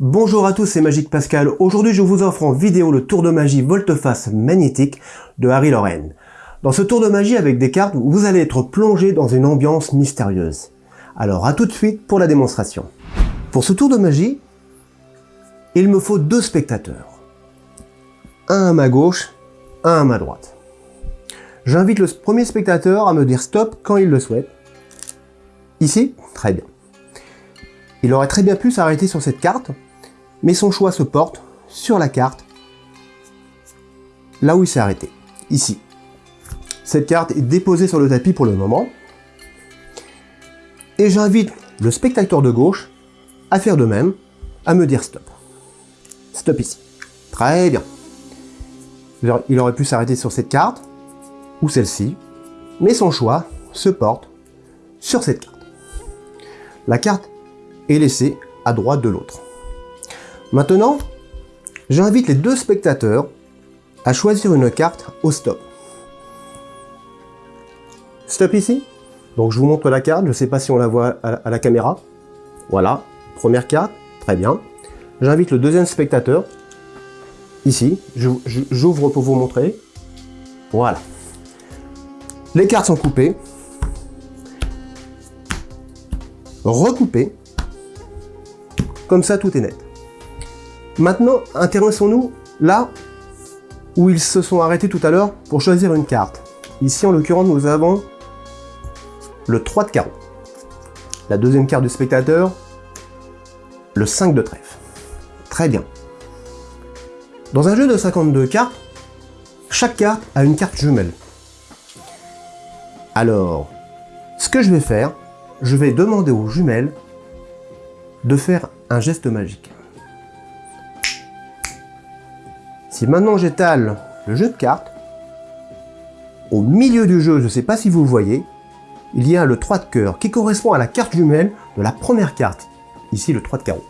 Bonjour à tous, c'est Magique Pascal. Aujourd'hui, je vous offre en vidéo le tour de magie volte-face magnétique de Harry Loren. Dans ce tour de magie avec des cartes, vous allez être plongé dans une ambiance mystérieuse. Alors à tout de suite pour la démonstration. Pour ce tour de magie, il me faut deux spectateurs. Un à ma gauche, un à ma droite. J'invite le premier spectateur à me dire stop quand il le souhaite. Ici, très bien. Il aurait très bien pu s'arrêter sur cette carte, mais son choix se porte sur la carte, là où il s'est arrêté, ici. Cette carte est déposée sur le tapis pour le moment, et j'invite le spectateur de gauche à faire de même, à me dire stop. Stop ici. Très bien. Il aurait pu s'arrêter sur cette carte, ou celle-ci, mais son choix se porte sur cette carte. La carte est laissée à droite de l'autre. Maintenant, j'invite les deux spectateurs à choisir une carte au stop. Stop ici. Donc je vous montre la carte, je ne sais pas si on la voit à la caméra. Voilà, première carte, très bien. J'invite le deuxième spectateur, ici, j'ouvre pour vous montrer. Voilà. Les cartes sont coupées. Recoupées. Comme ça, tout est net. Maintenant, intéressons-nous là où ils se sont arrêtés tout à l'heure pour choisir une carte. Ici, en l'occurrence, nous avons le 3 de carreau. La deuxième carte du spectateur, le 5 de trèfle. Très bien. Dans un jeu de 52 cartes, chaque carte a une carte jumelle. Alors, ce que je vais faire, je vais demander aux jumelles de faire un geste magique. Si maintenant j'étale le jeu de cartes, au milieu du jeu, je ne sais pas si vous le voyez, il y a le 3 de cœur qui correspond à la carte jumelle de la première carte, ici le 3 de carreau.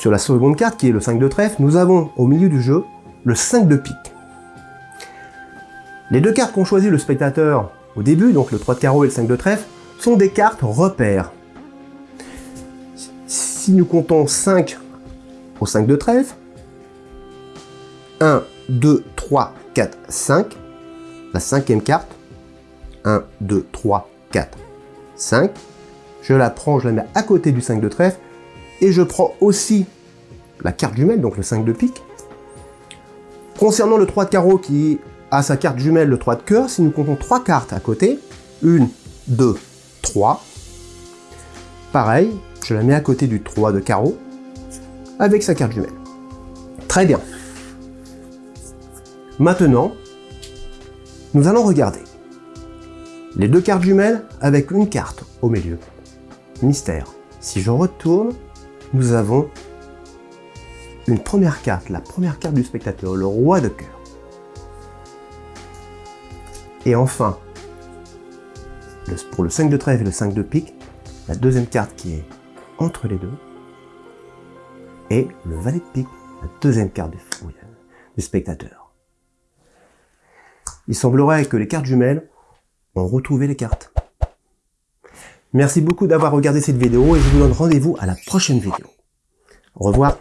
Sur la seconde carte, qui est le 5 de trèfle, nous avons au milieu du jeu le 5 de pique. Les deux cartes qu'ont choisi le spectateur au début, donc le 3 de carreau et le 5 de trèfle, sont des cartes repères. Si nous comptons 5 au 5 de trèfle, 1, 2, 3, 4, 5. La cinquième carte. 1, 2, 3, 4, 5. Je la prends, je la mets à côté du 5 de trèfle. Et je prends aussi la carte jumelle, donc le 5 de pique. Concernant le 3 de carreau qui a sa carte jumelle, le 3 de cœur, si nous comptons 3 cartes à côté, 1, 2, 3, pareil, je la mets à côté du 3 de carreau, avec sa carte jumelle. Très bien. Maintenant, nous allons regarder les deux cartes jumelles avec une carte au milieu. Mystère. Si je retourne, nous avons une première carte, la première carte du spectateur, le roi de cœur. Et enfin, pour le 5 de trèfle et le 5 de pique, la deuxième carte qui est entre les deux est le valet de pique, la deuxième carte du, du spectateur. Il semblerait que les cartes jumelles ont retrouvé les cartes. Merci beaucoup d'avoir regardé cette vidéo et je vous donne rendez-vous à la prochaine vidéo. Au revoir.